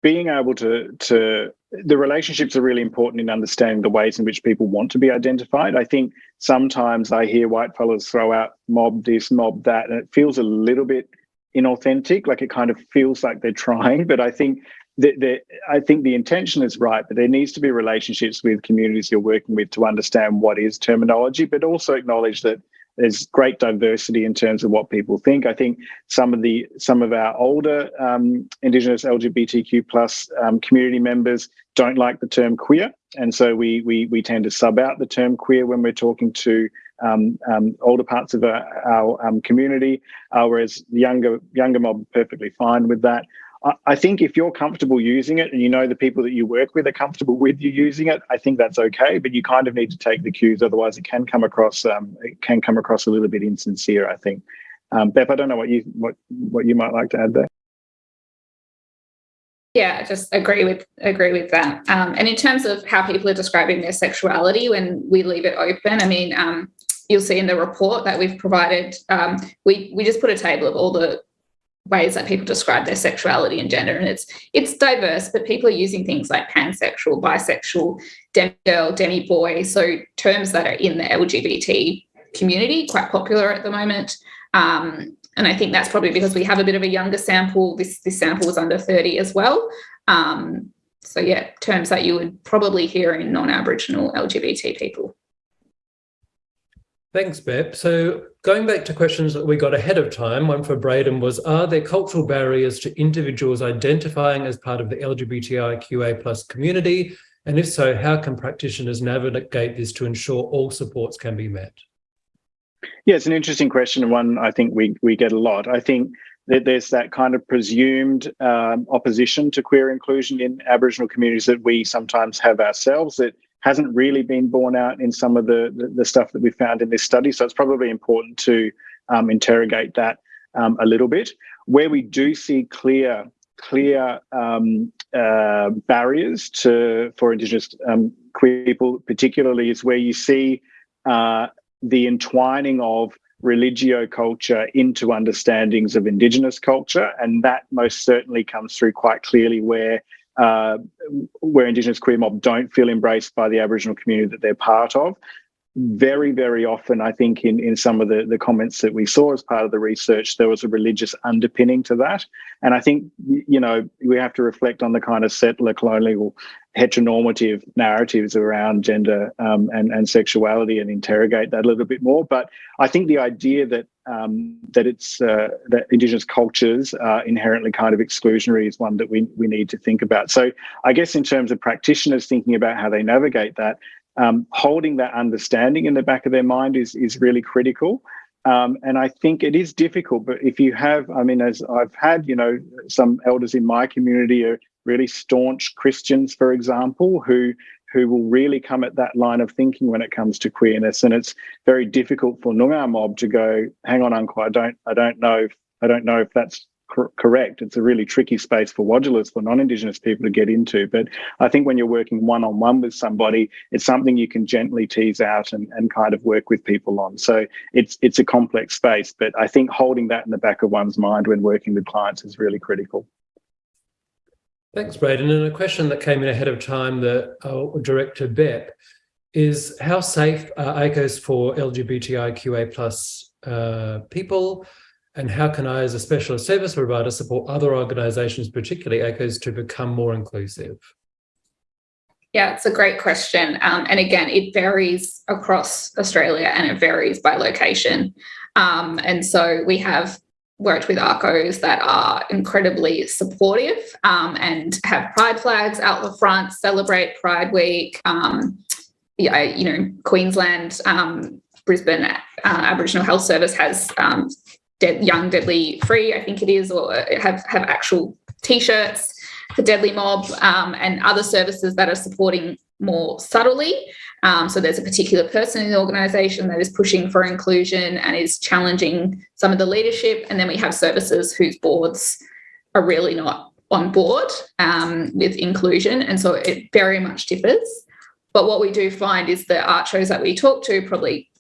S3: being able to to the relationships are really important in understanding the ways in which people want to be identified. I think sometimes I hear white fellas throw out mob this, mob that, and it feels a little bit inauthentic. Like it kind of feels like they're trying, but I think that I think the intention is right, but there needs to be relationships with communities you're working with to understand what is terminology, but also acknowledge that there's great diversity in terms of what people think. I think some of the some of our older um, Indigenous LGBTQ plus um, community members don't like the term queer, and so we we we tend to sub out the term queer when we're talking to um, um older parts of our, our um, community, uh, whereas the younger younger mob are perfectly fine with that. I think if you're comfortable using it and you know the people that you work with are comfortable with you using it, I think that's okay. But you kind of need to take the cues, otherwise it can come across um, it can come across a little bit insincere. I think. Um, Bep, I don't know what you what what you might like to add there.
S4: Yeah, I just agree with agree with that. Um, and in terms of how people are describing their sexuality when we leave it open, I mean, um, you'll see in the report that we've provided, um, we we just put a table of all the ways that people describe their sexuality and gender and it's it's diverse but people are using things like pansexual bisexual demi girl demi boy so terms that are in the lgbt community quite popular at the moment. Um, and i think that's probably because we have a bit of a younger sample. This this sample was under 30 as well. Um, so yeah terms that you would probably hear in non-aboriginal lgbt people.
S2: Thanks, Bep. So going back to questions that we got ahead of time, one for Braden was, are there cultural barriers to individuals identifying as part of the LGBTIQA plus community? And if so, how can practitioners navigate this to ensure all supports can be met?
S3: Yeah, it's an interesting question, and one I think we, we get a lot. I think that there's that kind of presumed um, opposition to queer inclusion in Aboriginal communities that we sometimes have ourselves that hasn't really been borne out in some of the, the, the stuff that we found in this study. So it's probably important to um, interrogate that um, a little bit. Where we do see clear clear um, uh, barriers to for Indigenous um, queer people, particularly, is where you see uh, the entwining of religio culture into understandings of Indigenous culture, and that most certainly comes through quite clearly where uh, where Indigenous queer mob don't feel embraced by the Aboriginal community that they're part of. Very, very often, I think in, in some of the, the comments that we saw as part of the research, there was a religious underpinning to that. And I think, you know, we have to reflect on the kind of settler colonial heteronormative narratives around gender um, and, and sexuality and interrogate that a little bit more. But I think the idea that um, that it's uh, that Indigenous cultures are inherently kind of exclusionary is one that we we need to think about. So I guess in terms of practitioners thinking about how they navigate that, um, holding that understanding in the back of their mind is is really critical. Um, and I think it is difficult, but if you have, I mean, as I've had, you know, some elders in my community are really staunch Christians, for example, who who will really come at that line of thinking when it comes to queerness. And it's very difficult for Noongar mob to go, hang on, uncle, I don't, I don't know, if, I don't know if that's cor correct. It's a really tricky space for Wadjalas, for non-Indigenous people to get into. But I think when you're working one-on-one -on -one with somebody, it's something you can gently tease out and, and kind of work with people on. So it's it's a complex space, but I think holding that in the back of one's mind when working with clients is really critical.
S2: Thanks, Braden. And a question that came in ahead of time that I'll direct to Bep is how safe are ACCHOs for LGBTIQA plus uh, people? And how can I, as a specialist service provider, support other organisations, particularly ACCHOs, to become more inclusive?
S4: Yeah, it's a great question. Um, and again, it varies across Australia and it varies by location. Um, and so we have worked with ACCHOs that are incredibly supportive um, and have pride flags out the front, celebrate Pride Week. Um, yeah, you know, Queensland, um, Brisbane uh, Aboriginal Health Service has um, Young Deadly Free, I think it is, or have, have actual T-shirts for Deadly Mob um, and other services that are supporting more subtly. Um, so there's a particular person in the organisation that is pushing for inclusion and is challenging some of the leadership. And then we have services whose boards are really not on board um, with inclusion. And so it very much differs. But what we do find is the ACCHOs that we talk to, probably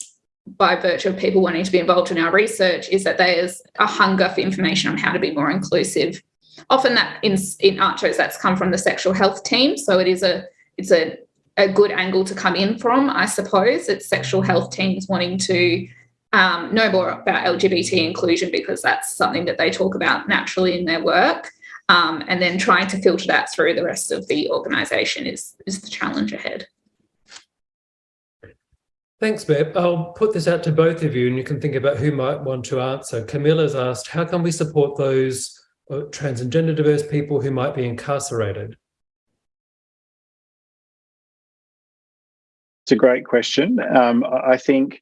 S4: by virtue of people wanting to be involved in our research, is that there's a hunger for information on how to be more inclusive. Often that in, in ACCHOs that's come from the sexual health team. So it is a it's a a good angle to come in from, I suppose. It's sexual health teams wanting to um, know more about LGBT inclusion because that's something that they talk about naturally in their work. Um, and then trying to filter that through the rest of the organisation is, is the challenge ahead.
S2: Thanks, Bep. I'll put this out to both of you and you can think about who might want to answer. Camilla's asked, how can we support those uh, trans and gender diverse people who might be incarcerated?
S3: It's a great question. Um, I think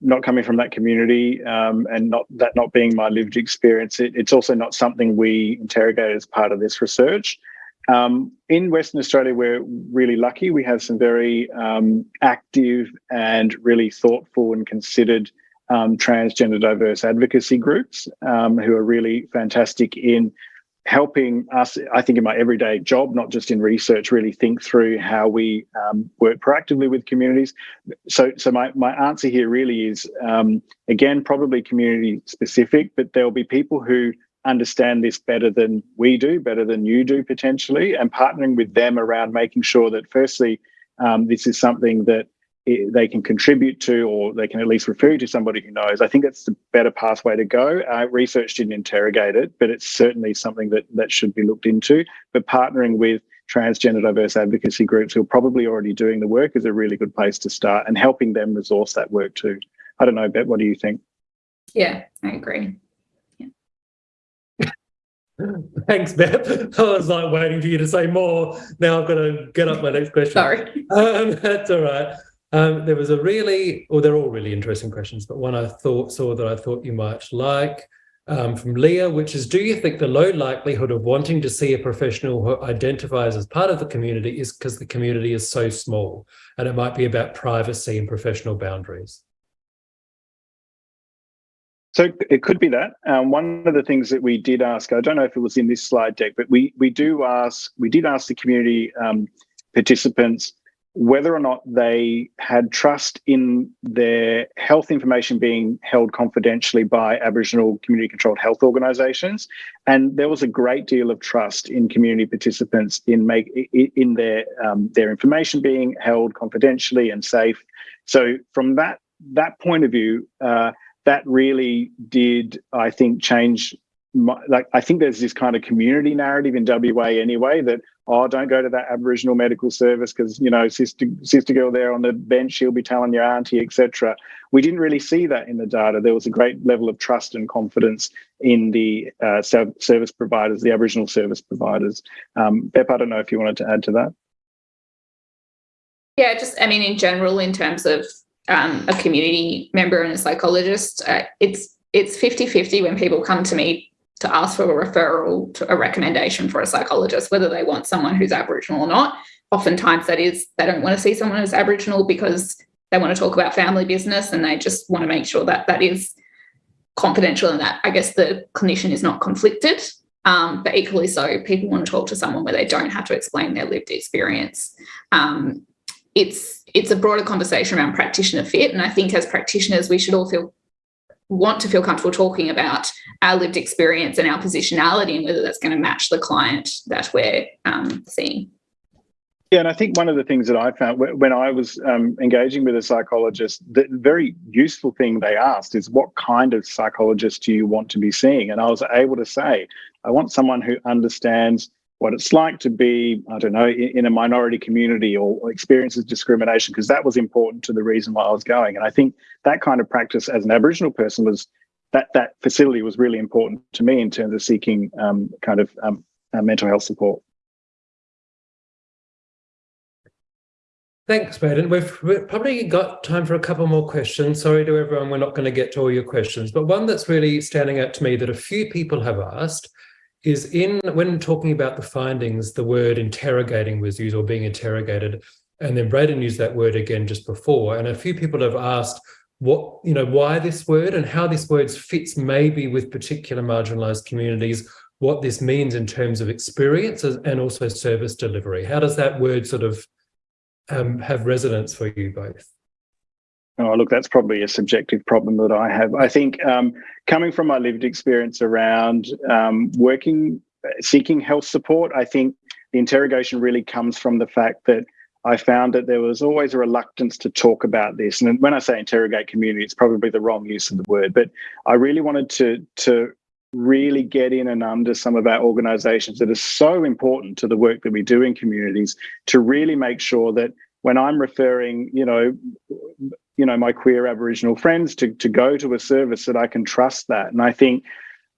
S3: not coming from that community um, and not that not being my lived experience, it, it's also not something we interrogate as part of this research. Um, in Western Australia, we're really lucky. We have some very um, active and really thoughtful and considered um, transgender diverse advocacy groups um, who are really fantastic in helping us, I think, in my everyday job, not just in research, really think through how we um, work proactively with communities. So, so my, my answer here really is, um, again, probably community specific, but there'll be people who understand this better than we do, better than you do potentially, and partnering with them around making sure that firstly, um, this is something that they can contribute to or they can at least refer you to somebody who knows. I think that's the better pathway to go. Uh, research didn't interrogate it, but it's certainly something that, that should be looked into. But partnering with transgender diverse advocacy groups who are probably already doing the work is a really good place to start and helping them resource that work too. I don't know, Bep, what do you think?
S4: Yeah, I agree.
S2: Thanks, Bep. I was like waiting for you to say more. Now I've got to get up my next question.
S4: Sorry.
S2: Um, that's all right. Um, there was a really, or they're all really interesting questions, but one I thought saw that I thought you might like um, from Leah, which is, do you think the low likelihood of wanting to see a professional who identifies as part of the community is because the community is so small and it might be about privacy and professional boundaries?
S3: So it could be that. Um, one of the things that we did ask, I don't know if it was in this slide deck, but we we do ask, we did ask the community um, participants whether or not they had trust in their health information being held confidentially by Aboriginal community controlled health organisations, and there was a great deal of trust in community participants in make in their um, their information being held confidentially and safe. So from that that point of view, uh, that really did I think change my, like I think there's this kind of community narrative in WA anyway that oh don't go to that Aboriginal medical service because you know sister sister girl there on the bench she'll be telling your auntie etc. We didn't really see that in the data. There was a great level of trust and confidence in the uh, service providers, the Aboriginal service providers. Um, Bep, I don't know if you wanted to add to that.
S4: Yeah, just I mean in general in terms of um, a community member and a psychologist, uh, it's it's 50-50 when people come to me to ask for a referral to a recommendation for a psychologist, whether they want someone who's Aboriginal or not. Oftentimes that is, they don't want to see someone who's Aboriginal because they want to talk about family business and they just want to make sure that that is confidential and that I guess the clinician is not conflicted. Um, but equally so, people want to talk to someone where they don't have to explain their lived experience. Um, it's it's a broader conversation around practitioner fit, and I think as practitioners, we should all feel want to feel comfortable talking about our lived experience and our positionality and whether that's going to match the client that we're um, seeing.
S3: Yeah, and I think one of the things that I found when I was um, engaging with a psychologist, the very useful thing they asked is, what kind of psychologist do you want to be seeing? And I was able to say, I want someone who understands what it's like to be, I don't know, in, in a minority community or, experiences discrimination, because that was important to the reason why I was going. And I think that kind of practice as an Aboriginal person was that that facility was really important to me in terms of seeking um, kind of um, uh, mental health support.
S2: Thanks, Braden. We've, we've, probably got time for a couple more questions. Sorry to everyone, we're not going to get to all your questions, but one that's really standing out to me that a few people have asked is in when talking about the findings, the word interrogating was used or being interrogated. And then Braden used that word again just before. And a few people have asked what, you know, why this word and how this word fits maybe with particular marginalized communities, what this means in terms of experiences and also service delivery. How does that word sort of um, have resonance for you both?
S3: Oh, look, that's probably a subjective problem that I have. I think um, coming from my lived experience around um, working, seeking health support, I think the interrogation really comes from the fact that I found that there was always a reluctance to talk about this. And when I say interrogate community, it's probably the wrong use of the word, but I really wanted to, to really get in and under some of our organizations that are so important to the work that we do in communities to really make sure that when I'm referring, you know, you know my queer aboriginal friends to to go to a service that i can trust that. And i think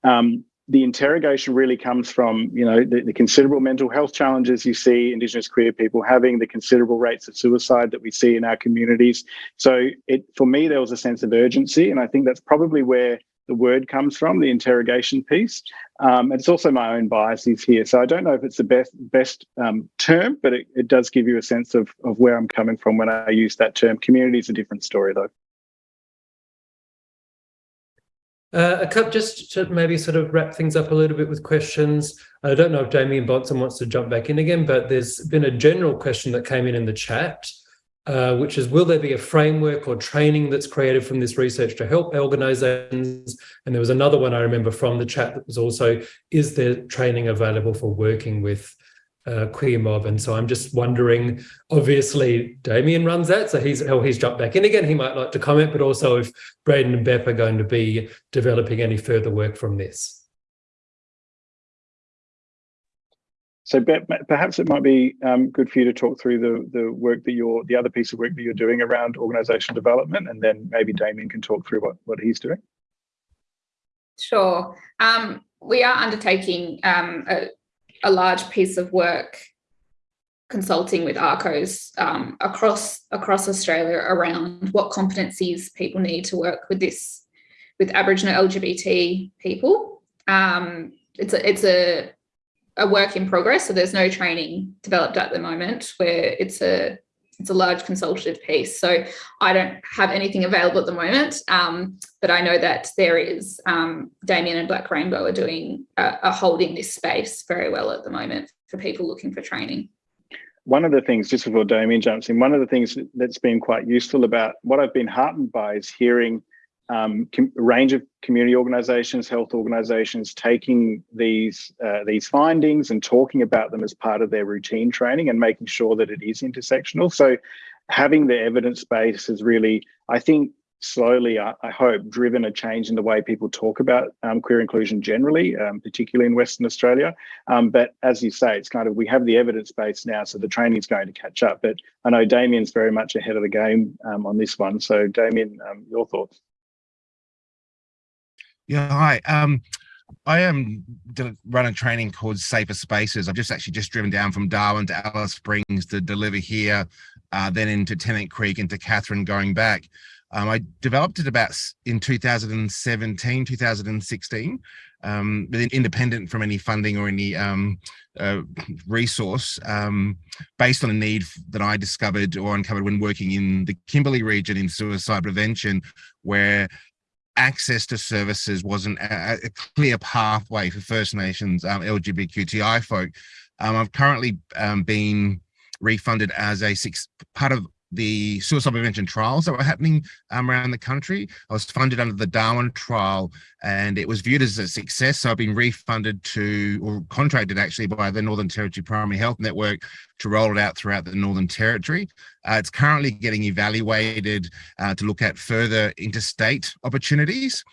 S3: um, the interrogation really comes from you know the, the, considerable mental health challenges you see indigenous queer people having the considerable rates of suicide that we see in our communities. So it for me there was a sense of urgency and i think that's probably where the word comes from, the interrogation piece. Um, it's also my own biases here. So I don't know if it's the best best um, term, but it, it does give you a sense of, of where I'm coming from when I use that term. Community is a different story though.
S2: Uh, a couple, just to maybe sort of wrap things up a little bit with questions. I don't know if Dameyon Bonson wants to jump back in again, but there's been a general question that came in in the chat uh, which is will there be a framework or training that's created from this research to help organizations? And there was another one I remember from the chat that was also, is there training available for working with uh, queer mob? And so I'm just wondering, obviously Damien runs that, so he's, he's jumped back in again. He might like to comment, but also if Braden and Bep are going to be developing any further work from this.
S3: So perhaps it might be um, good for you to talk through the the work that you're the other piece of work that you're doing around organizational development, and then maybe Damien can talk through what what he's doing.
S4: Sure. Um, we are undertaking um, a, a, large piece of work consulting with ACCHOs um, across across Australia around what competencies people need to work with this with Aboriginal LGBT people. Um, it's a, it's a, a work in progress, so there's no training developed at the moment where it's a it's a large consultative piece. So I don't have anything available at the moment, um, but I know that there is um, Damien and Black Rainbow are doing uh, are holding this space very well at the moment for people looking for training.
S3: One of the things, just before Damien jumps in, one of the things that's been quite useful about what I've been heartened by is hearing um, range of community organisations, health organisations taking these uh, these findings and talking about them as part of their routine training and making sure that it is intersectional. So having the evidence base has really, I think, slowly, I, I hope, driven a change in the way people talk about um, queer inclusion generally, um, particularly in Western Australia. Um, but as you say, it's kind of, we have the evidence base now, so the training is going to catch up. But I know Damien's very much ahead of the game um, on this one. So Damien, um, your thoughts?
S1: Yeah, hi. Um, I am run a training called Safer Spaces. I've just actually just driven down from Darwin to Alice Springs to deliver here, uh, then into Tennant Creek, into Katherine, going back. Um, I developed it about in 2017, 2016, um, but independent from any funding or any um, uh, resource, um, based on a need that I discovered or uncovered when working in the Kimberley region in suicide prevention, where access to services wasn't a, a clear pathway for First Nations um, LGBTQI folk. Um, I've currently um, been refunded as a six part of the suicide prevention trials that were happening um, around the country. I was funded under the Darwin trial and it was viewed as a success. So I've been refunded to, or contracted actually by the Northern Territory Primary Health Network to roll it out throughout the Northern Territory. Uh, it's currently getting evaluated uh, to look at further interstate opportunities.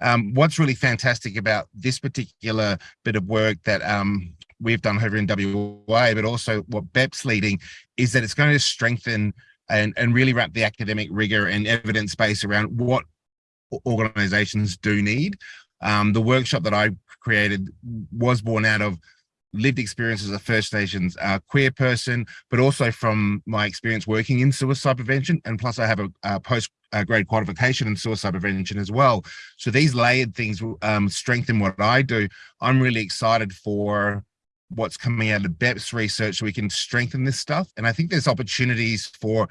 S1: Um, what's really fantastic about this particular bit of work that um, we've done over in WA, but also what Bep's leading, is that it's going to strengthen and, and really wrap the academic rigor and evidence base around what organizations do need. Um, the workshop that I created was born out of lived experience as a First Nations uh, queer person, but also from my experience working in suicide prevention. And plus I have a, a post grade qualification in suicide prevention as well. So these layered things um, strengthen what I do. I'm really excited for what's coming out of Bep's research so we can strengthen this stuff. And I think there's opportunities for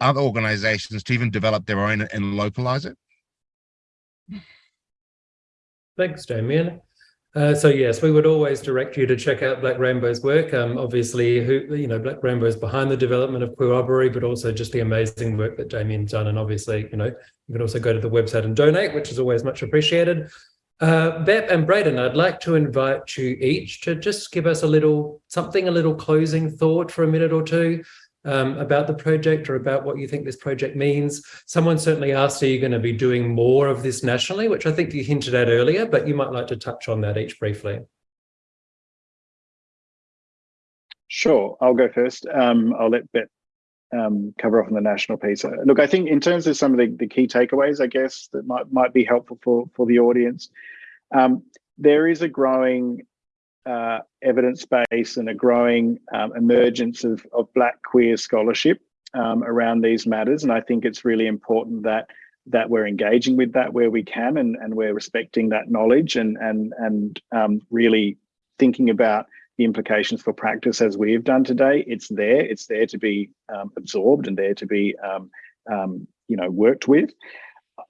S1: other organizations to even develop their own and localize it.
S2: Thanks, Damien. Uh, so yes, we would always direct you to check out Black Rainbow's work. Um, obviously, who you know, Black Rainbow is behind the development of Queerobbery, but also just the amazing work that Damien's done. And obviously, you know, you can also go to the website and donate, which is always much appreciated. Uh, Bep and Braden, I'd like to invite you each to just give us a little something, a little closing thought for a minute or two um, about the project or about what you think this project means. Someone certainly asked, are you going to be doing more of this nationally, which I think you hinted at earlier, but you might like to touch on that each briefly.
S3: Sure, I'll go first. Um, I'll let Bep um, cover off on the national piece. Uh, look, I think in terms of some of the, the key takeaways, I guess that might might be helpful for for the audience. Um, there is a growing uh, evidence base and a growing um, emergence of, of Black queer scholarship um, around these matters, and I think it's really important that that we're engaging with that where we can, and and we're respecting that knowledge and and and um, really thinking about the implications for practice as we have done today. It's there. It's there to be um, absorbed and there to be, um, um, you know, worked with.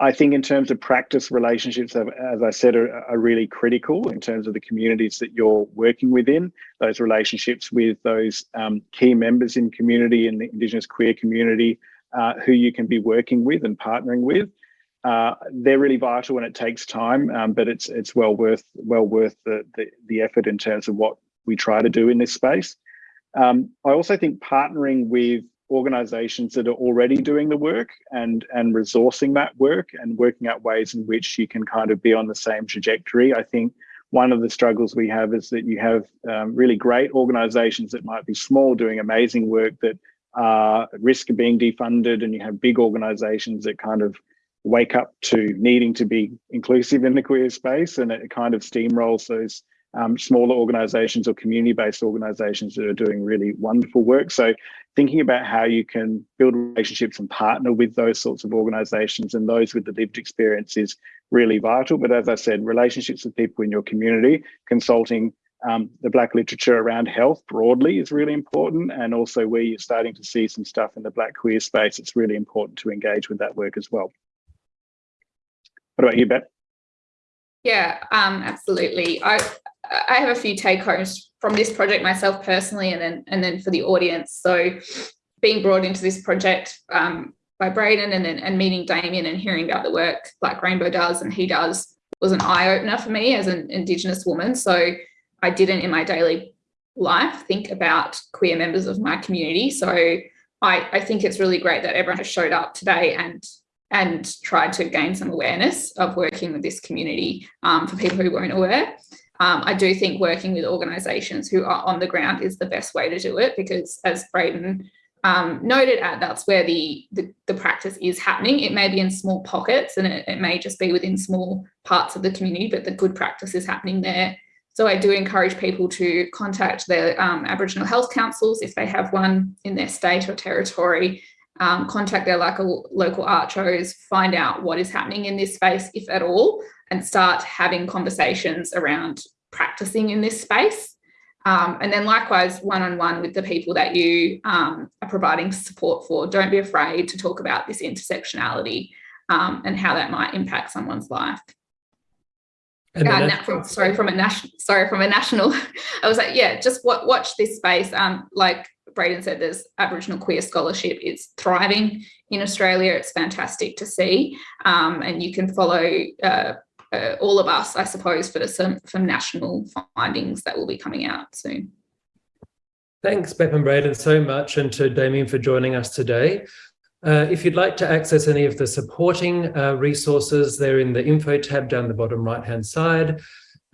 S3: I think in terms of practice relationships, as I said, are, are, really critical in terms of the communities that you're working within, those relationships with those um, key members in community and the Indigenous queer community uh, who you can be working with and partnering with. Uh, they're really vital and it takes time, um, but it's it's well worth well worth the, the, the effort in terms of what we try to do in this space. Um, I also think partnering with organizations that are already doing the work and and resourcing that work and working out ways in which you can kind of be on the same trajectory. I think one of the struggles we have is that you have um, really great organizations that might be small doing amazing work that are at risk of being defunded and you have big organizations that kind of wake up to needing to be inclusive in the queer space and it kind of steamrolls those um, smaller organizations or community-based organizations that are doing really wonderful work. So thinking about how you can build relationships and partner with those sorts of organizations and those with the lived experience is really vital. But as I said, relationships with people in your community, consulting um, the Black literature around health broadly is really important. And also where you're starting to see some stuff in the Black queer space, it's really important to engage with that work as well. What about you, Bep?
S4: Yeah, um, absolutely. I I have a few take homes from this project myself personally, and then and then for the audience. So being brought into this project um, by Braden and then and meeting Damien and hearing about the work Black Rainbow does and he does was an eye opener for me as an Indigenous woman. So I didn't in my daily life think about queer members of my community. So I, I think it's really great that everyone has showed up today and and tried to gain some awareness of working with this community um, for people who weren't aware. Um, I do think working with organisations who are on the ground is the best way to do it because as Braden um, noted at, that's where the, the, the, practice is happening. It may be in small pockets and it, it may just be within small parts of the community, but the good practice is happening there. So I do encourage people to contact their um, Aboriginal health councils if they have one in their state or territory, um, contact their local, local ACCHOs, find out what is happening in this space, if at all, and start having conversations around practicing in this space. Um, and then likewise, one-on-one -on -one with the people that you um, are providing support for. Don't be afraid to talk about this intersectionality um, and how that might impact someone's life. Uh, from, sorry, from a national, sorry, from a national, I was like, yeah, just watch this space. Um, like Braden said, there's Aboriginal queer scholarship. It's thriving in Australia. It's fantastic to see. Um, and you can follow uh, uh, all of us, I suppose, for some, national findings that will be coming out soon.
S2: Thanks, Bep and Braden, so much, and to Damien for joining us today. Uh, if you'd like to access any of the supporting uh, resources, they're in the info tab down the bottom right-hand side.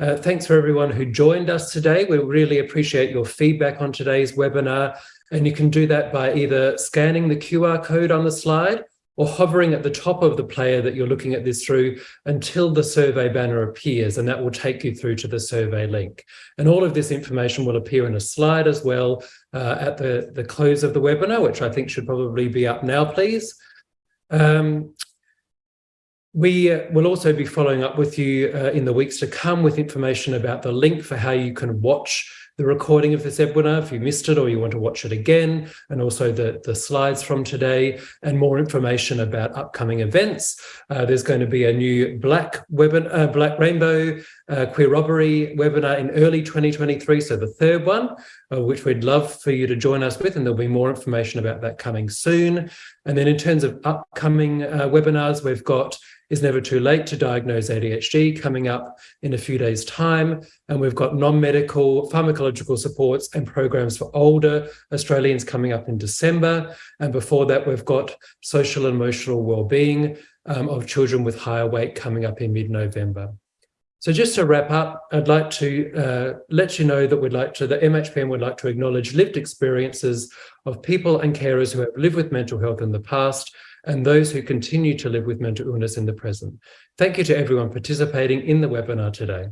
S2: Uh, thanks for everyone who joined us today. We really appreciate your feedback on today's webinar, and you can do that by either scanning the QR code on the slide or hovering at the top of the player that you're looking at this through until the survey banner appears, and that will take you through to the survey link. And all of this information will appear in a slide as well uh, at the, the close of the webinar, which I think should probably be up now, please. Um, we uh, will also be following up with you uh, in the weeks to come with information about the link for how you can watch the recording of this webinar if you missed it or you want to watch it again, and also the, the slides from today and more information about upcoming events. Uh, there's going to be a new Black, webinar, uh, Black Rainbow uh, Queer Robbery webinar in early 2023, so the third one, uh, which we'd love for you to join us with, and there'll be more information about that coming soon. And then in terms of upcoming uh, webinars, we've got is Never Too Late to Diagnose ADHD coming up in a few days' time. And we've got non-medical pharmacological supports and programs for older Australians coming up in December. And before that, we've got social and emotional well-being um, of children with higher weight coming up in mid-November. So just to wrap up, I'd like to uh, let you know that we'd like to, the MHPN would like to acknowledge lived experiences of people and carers who have lived with mental health in the past and those who continue to live with mental illness in the present. Thank you to everyone participating in the webinar today.